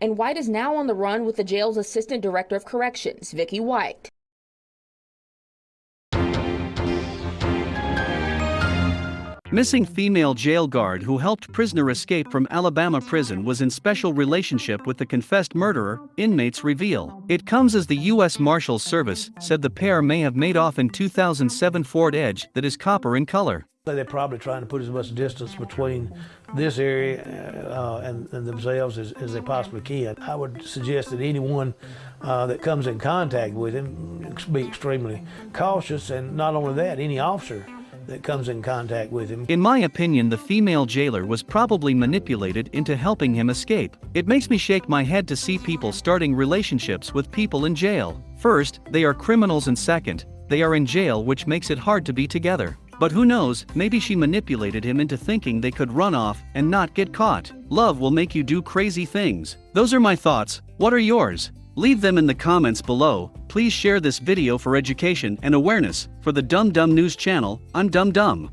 And White is now on the run with the jail's assistant director of corrections, Vicky White. Missing female jail guard who helped prisoner escape from Alabama prison was in special relationship with the confessed murderer, inmates reveal. It comes as the U.S. Marshals Service said the pair may have made off in 2007 Ford Edge that is copper in color. They're probably trying to put as much distance between this area uh, and, and, themselves as, as, they possibly can. I would suggest that anyone uh, that comes in contact with him be extremely cautious, and not only that, any officer that comes in contact with him. In my opinion, the female jailer was probably manipulated into helping him escape. It makes me shake my head to see people starting relationships with people in jail. First, they are criminals, and second, they are in jail, which makes it hard to be together. But who knows, maybe she manipulated him into thinking they could run off and not get caught. Love will make you do crazy things. Those are my thoughts, what are yours? Leave them in the comments below. Please share this video for education and awareness. For the Dumb Dumb News channel, I'm Dumb Dumb.